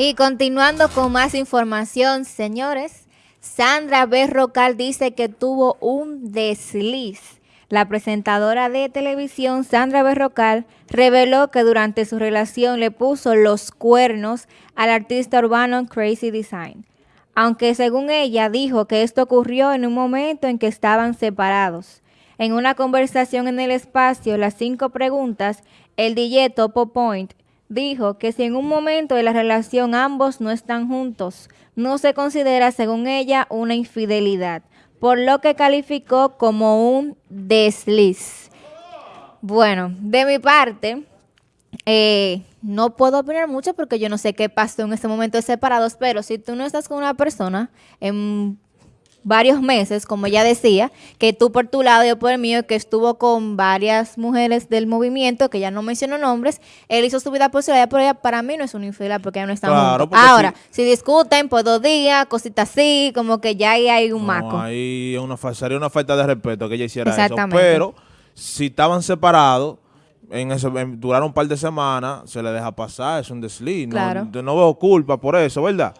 Y continuando con más información, señores, Sandra Berrocal dice que tuvo un desliz. La presentadora de televisión Sandra Berrocal reveló que durante su relación le puso los cuernos al artista urbano Crazy Design. Aunque según ella dijo que esto ocurrió en un momento en que estaban separados. En una conversación en el espacio, las cinco preguntas, el DJ Topo Point dijo que si en un momento de la relación ambos no están juntos, no se considera, según ella, una infidelidad, por lo que calificó como un desliz. Bueno, de mi parte, eh, no puedo opinar mucho porque yo no sé qué pasó en ese momento de separados, pero si tú no estás con una persona en varios meses, como ya decía, que tú por tu lado y yo por el mío, que estuvo con varias mujeres del movimiento, que ya no menciono nombres, él hizo su vida por su pero ella para mí no es una infidelidad porque ya no está claro, Ahora, si... discuten por dos días, cositas así, como que ya ahí hay un maco. Ahí una, sería una falta de respeto que ella hiciera eso. Pero si estaban separados, en ese, duraron un par de semanas, se le deja pasar, es un desliz. No, no veo culpa por eso, ¿verdad?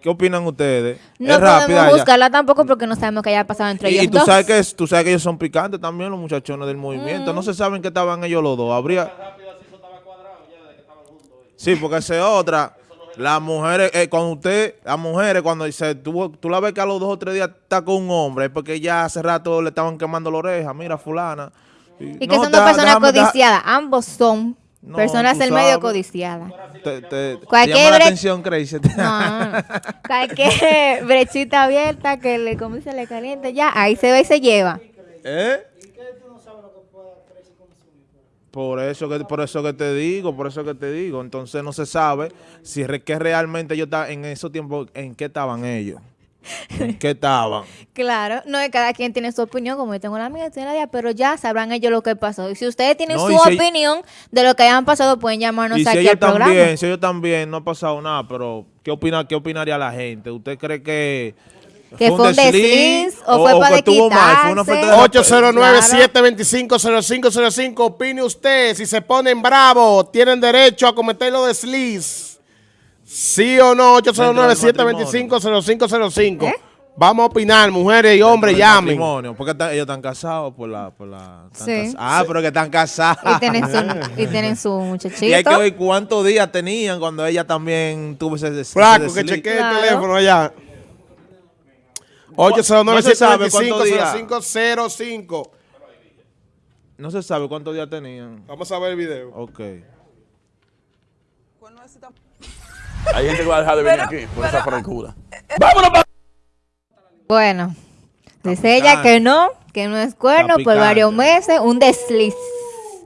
¿Qué opinan ustedes? No podemos buscarla tampoco porque no sabemos qué haya pasado entre ellos Y tú sabes, que, tú sabes que ellos son picantes también, los muchachones del movimiento. No se saben que estaban ellos los dos. Habría... Sí, porque esa es otra. Las mujeres, eh, cuando usted, las mujeres, cuando dice, tú, tú la ves que a los dos o tres días está con un hombre, es porque ya hace rato le estaban quemando la oreja, mira fulana. Y, que son dos personas codiciadas, ambos son Personas del medio codiciadas. Te, cualquier llama la atención, Crazy. cualquier brechita abierta que le, como se le caliente, ya, ahí se ve y se lleva. ¿Eh? Por eso que por eso que te digo, por eso que te digo. Entonces no se sabe si que realmente yo estaba en esos tiempos, en qué estaban ellos. Qué estaban? Claro, no, cada quien tiene su opinión, como yo tengo la mía, tiene la mía, pero ya sabrán ellos lo que pasó. Y si ustedes tienen su opinión de lo que hayan pasado, pueden llamarnos aquí al programa. También, si ellos también, no ha pasado nada, pero ¿qué, opina, qué opinaría la gente? ¿Usted cree que que fue un desliz o, fue para quitarse. 809-725-0505. Opine usted, si se ponen bravos, tienen derecho a cometer los desliz. ¿Sí o no? 809-725-0505. ¿Eh? Vamos a opinar, mujeres y hombres, llamen. Porque ellos están casados por la... Por la Ah, pero que están casados. Y tienen su, y tienen su muchachito. Y hay que ver cuántos días tenían cuando ella también tuvo ese Flaco, que chequee el teléfono allá. 809-725-0505. No se sabe cuántos días tenían. Vamos a ver el video. Ok. Hay gente que va a dejar de venir aquí por esa francuda. ¡Vámonos! Bueno, dice ella que no, que no es cuerno por varios meses, un desliz.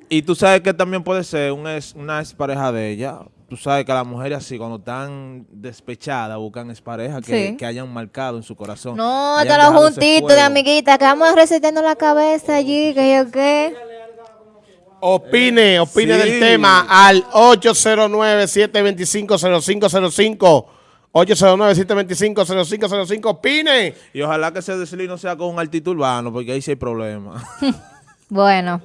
Y tú sabes que también puede ser una, una expareja de ella. Tú sabes que las mujeres así, cuando están despechadas, buscan exparejas que, que hayan marcado en su corazón. No, te lo juntito de amiguita, que vamos recetando la cabeza allí, que yo qué. Opine, opine del tema al 809-725-0505. 809-725-0505. Opine. Y ojalá que ese desliz no sea con un altito urbano, porque ahí sí hay problema. bueno.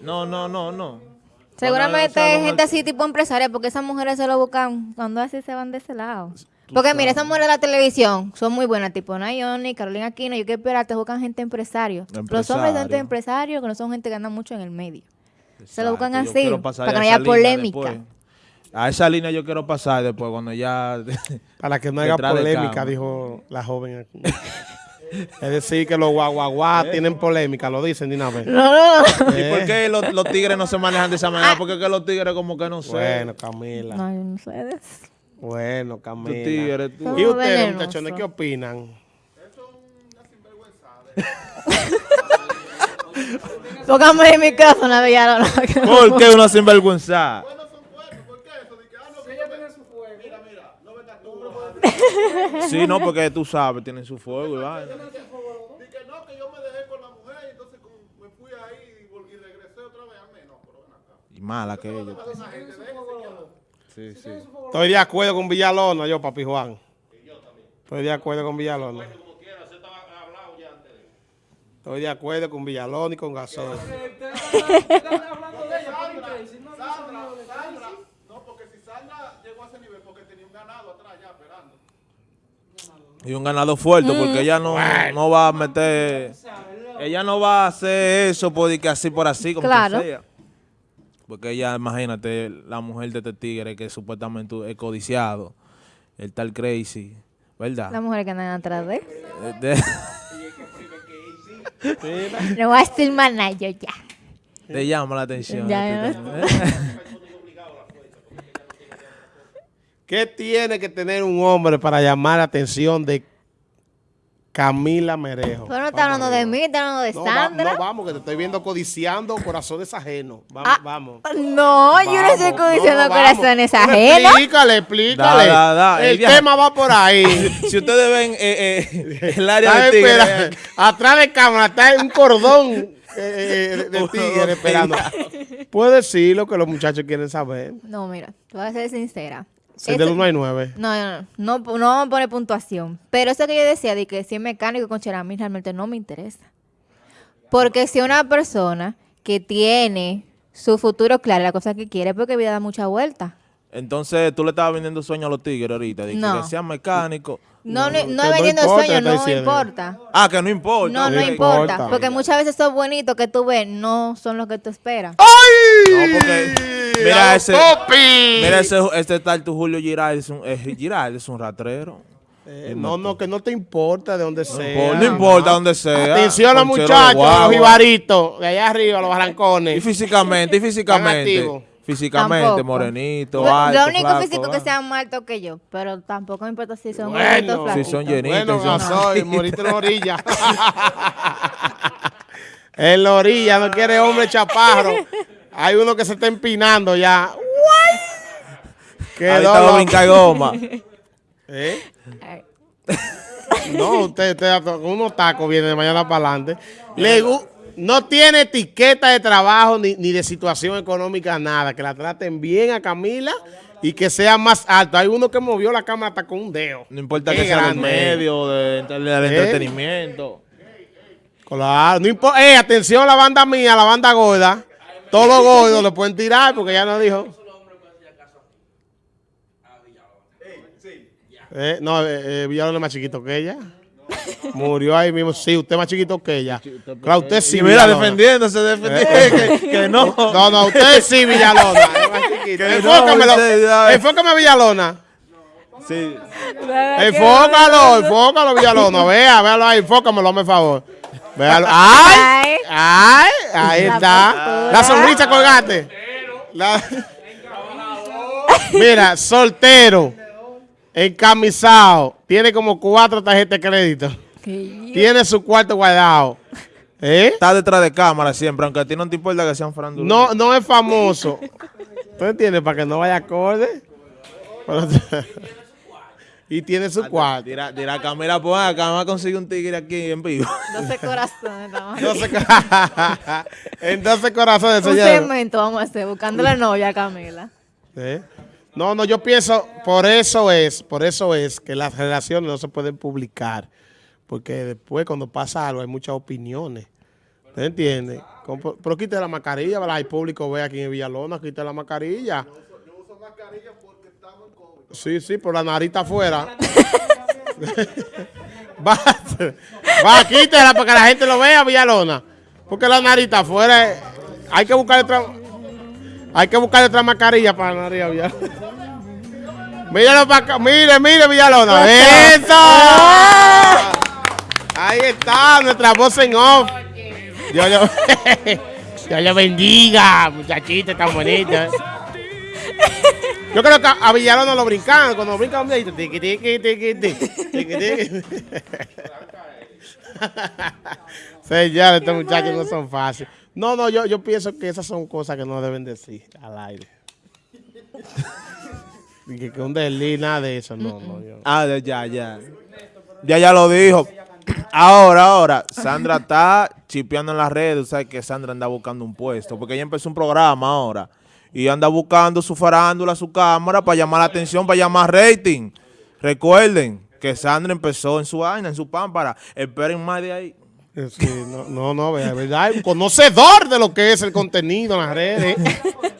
No, no, no, no. Seguramente hay gente así tipo empresaria, porque esas mujeres se lo buscan cuando así se van de ese lado. Porque mira, esas mujeres de la televisión son muy buenas, tipo Nayoni, Carolina Aquino, yo quiero esperar, te buscan gente empresario. Los hombres son gente empresarios que no son gente que anda mucho en el medio. Se lo buscan así, para que no haya polémica. A esa línea yo quiero pasar después, cuando ya... Para que no haya polémica, dijo la joven aquí. es decir, que los guaguaguá tienen polémica, lo dicen de una vez. No, no, ¿Y por qué los, tigres no se manejan de esa manera? Porque que los tigres como que no sé. Bueno, Camila. No, no sé. Bueno, Camila. ¿Y ustedes, muchachones, qué opinan? Eso es una sinvergüenza. Póngame el micrófono, Villalona. ¿Por qué una sinvergüenza? Bueno, son fuertes. ¿Por qué eso? De que, ah, no, ella tiene su fuego. Mira, mira, no tú. Sí, no, porque tú sabes, tienen su fuego y va. Dije, no, que yo me dejé con la mujer y entonces me fui ahí y regresé otra vez al menos. Y mala que ella. Sí, sí. Estoy de acuerdo con Villalona, yo, papi Juan. Y yo también. Estoy de acuerdo con Villalona. Estoy de acuerdo con Villalona y con Gasol. No, porque si Sandra llegó a ese nivel, porque Y un ganado fuerte, porque ella no, no va a meter... Ella no va a hacer eso porque así por así, como claro. sea. Porque ella, imagínate, la mujer de este tigre que supuestamente es codiciado, el tal Crazy, ¿verdad? La mujer que anda atrás de... no voy a decir más nada yo ya. Te llama la atención. ¿Qué tiene que tener un hombre para llamar la atención de Camila Merejo. Pero no está hablando de mí, está hablando de Sandra. no, vamos, que te estoy viendo codiciando corazones ajenos. Vamos, ah, vamos. No, yo no estoy codiciando corazones ajenos. Explícale, explícale. el tema va por ahí. si ustedes ven eh, eh, el área de tigre. atrás de cámara está un cordón eh, de tigre esperando. Puede decir lo que los muchachos quieren saber. No, mira, te voy a ser sincera. El del 1 hay 9. No, no, no, no, no vamos a poner puntuación. Pero eso que yo decía de que si es mecánico con Cheramil realmente no me interesa. Porque si una persona que tiene su futuro claro, la cosa que quiere, porque vida da mucha vuelta. Entonces, tú le estabas vendiendo sueño a los tigres ahorita, de que sean mecánicos. No, no, no, es vendiendo sueño, no importa. Ah, que no importa. No, no importa, Porque muchas veces esos bonitos que tú ves no son los que tú esperas. ¡Ay! No, porque mira ese, mira ese, este tal tu Julio Giral, es un, Giral, es un ratrero. Eh, no, no, que no te importa de dónde sea. no importa dónde sea. Atención a los muchachos, los ibaritos, de allá arriba, los barrancones. Y físicamente, y físicamente. Físicamente, morenito, alto, Lo único físico que sean más altos que yo, pero tampoco me importa si son bueno, Si son llenitos. Bueno, soy, moriste en la orilla. en la orilla, no quiere hombre chaparro. Hay uno que se está empinando ya. Quedó brinca goma. ¿Eh? no, usted, usted con unos tacos viene de mañana para adelante. Le, no tiene etiqueta de trabajo ni, de situación económica, nada. Que la traten bien a Camila y que sea más alto. Hay uno que movió la cámara hasta con un dedo. No importa que sea del medio, del de, ¿Eh? entretenimiento. Claro, no importa. Eh, atención a la banda mía, la banda gorda. Todos los gordos lo pueden tirar porque ya no dijo. Eh, no, eh, eh, Villalona es más chiquito que ella. Murió ahí mismo. Sí, usted es más chiquito que ella. Claro, usted sí. Y mira, defendiéndose. Eh, que, no. No, no, usted sí, Villalona. Es más chiquito. Enfócamelo. Enfócame, Villalona. Sí. Enfócalo, enfócalo, Villalona. Vea, véalo ahí, enfócamelo, hazme favor. ¡Ay! ¡Ay! Ahí está. La sonrisa colgate. Mira, soltero, encamisado, tiene como cuatro tarjetas de crédito. Tiene su cuarto guardado. ¿Eh? Está detrás de cámara siempre, aunque a ti no te importa que sean faranduleros. No, no es famoso. ¿Tú entiendes? Para que no vaya acorde. y tiene su cuarto. Dirá, dirá Camila, pues acá vamos a conseguir un tigre aquí en vivo. 12 corazones. 12 en 12 corazones, Un segmento vamos a hacer, buscando la novia Camila. No, no, yo pienso, por eso es, por eso es que las relaciones no se pueden publicar. Porque después cuando pasa algo hay muchas opiniones. ¿Te entiendes? Pero quite la mascarilla, ¿verdad? El público ve aquí en Villalona, quite la mascarilla. Yo uso mascarilla porque estamos en COVID. Sí, sí, por la narita afuera. va, va, quítela para que la gente lo vea, Villalona. Porque la narita afuera, hay que buscar otra, hay que buscar otra mascarilla para la nariz, Villalona. Míralo para acá, mire, mire, Villalona. ¡Eso! Ahí está, nuestra voz en off. Dios lo, Dios lo bendiga, muchachita tan bonita. Yo creo que a Villalona lo brincan, cuando brincan, tiqui, tiqui, tiqui, tiqui, tiqui, tiqui. Señores, estos muchachos no son fáciles. No, no, yo, yo pienso que esas son cosas que no deben decir al aire. que, que un delí, nada de eso, no, no. Yo. Ah, ya, ya. Ya, ya lo dijo. Ahora, ahora, Sandra está chipeando en las redes, sabes que Sandra anda buscando un puesto, porque ella empezó un programa ahora y anda buscando su farándula, su cámara para llamar la atención, para llamar rating. Recuerden que Sandra empezó en su vaina, en su pámpara. Esperen más de ahí. Eh, sí, no, no, no, es verdad, un conocedor de lo que es el contenido en las redes,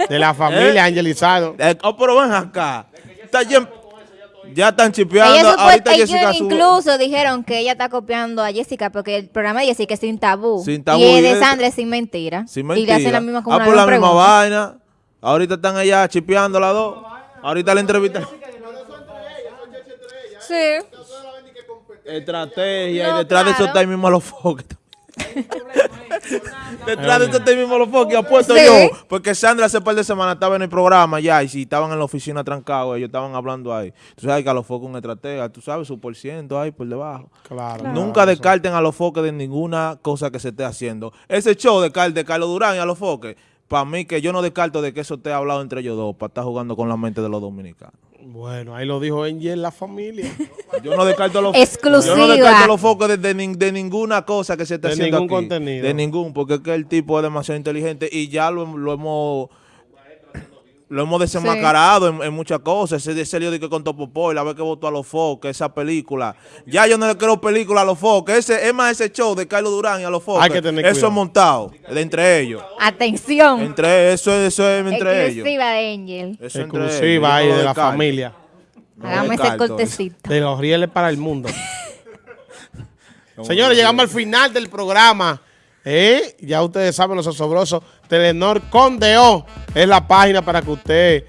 de la familia ¿Eh? angelizado. Eh, oh, pero ven acá. Está Ya están chipeando. Ahorita Jessica incluso dijeron que ella está copiando a Jessica porque el programa de Jessica es sin tabú. Sin tabú. Y de Sandra es sin mentira. Sin mentira. Y le hacen la misma como Ah, por la misma vaina. Ahorita están allá chipeando las dos. Ahorita la entrevista. Sí. Estrategia. y detrás de eso está ahí mismo los focos. Detrás de este mismo los focos apuesto yo. Porque Sandra hace par de semanas estaba en el programa ya y si estaban en la oficina trancados, ellos estaban hablando ahí. Tú sabes que a los focos un estratega, tú sabes su por ciento ahí por debajo. Claro. Nunca descarten a los focos de ninguna cosa que se esté haciendo. Ese show de, de Carlos Durán y a los focos, para mí que yo no descarto de que eso esté hablado entre ellos dos, para estar jugando con la mente de los dominicanos. Bueno, ahí lo dijo en la familia. Yo no descarto los, Exclusiva. Yo no descarto los focos de, de, ninguna cosa que se esté haciendo ningún contenido. De ningún, porque es que el tipo es demasiado inteligente y ya lo, lo hemos lo hemos desenmascarado en, muchas cosas. Ese, ese lío de que con Topopoy, la vez que votó a los foques, esa película. Ya yo no le quiero película a los. Ese, es más ese show de Carlos Durán y a los foques. Eso es montado, de entre ellos. Atención. Entre eso, eso es entre ellos. Exclusiva de Angel. Eso Exclusiva ahí de la familia. Hagamos ese cortecito. De los rieles para el mundo. Señores, llegamos al final del programa. ¿Eh? Ya ustedes saben, los asobrosos. Telenor Condeo es la página para que usted